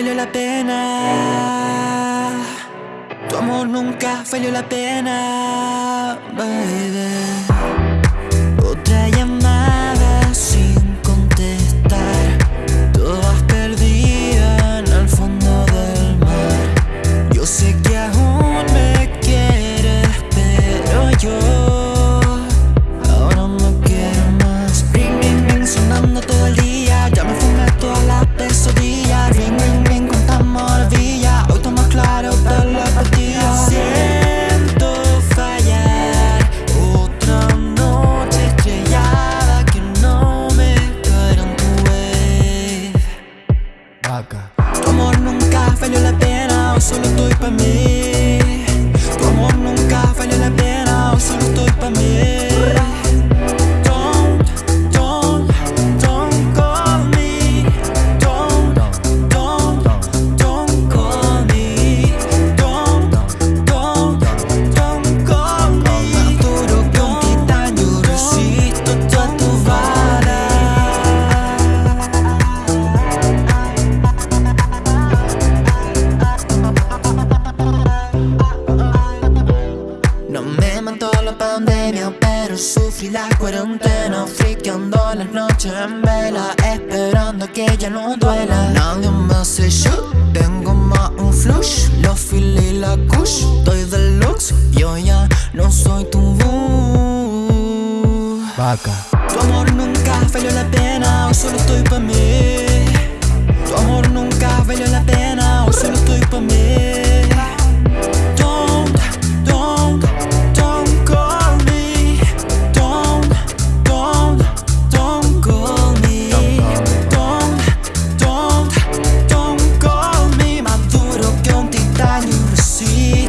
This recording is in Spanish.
valió la pena. Tu amor nunca valió la pena. Valió la pena, hoy solo estoy pa' mí. Tu amor nunca valió la pena, hoy solo estoy pa' mí. Sufrí la cuarentena Friqueando las noches en vela, esperando que ya no duela. Nadie me hace shoot, tengo más un flush Los fil y la kush, estoy deluxe Yo ya no soy tu boo. Vaca. Tu amor nunca valió la pena, hoy solo estoy pa' mí Tu amor nunca valió la pena, hoy solo estoy pa' mí new see.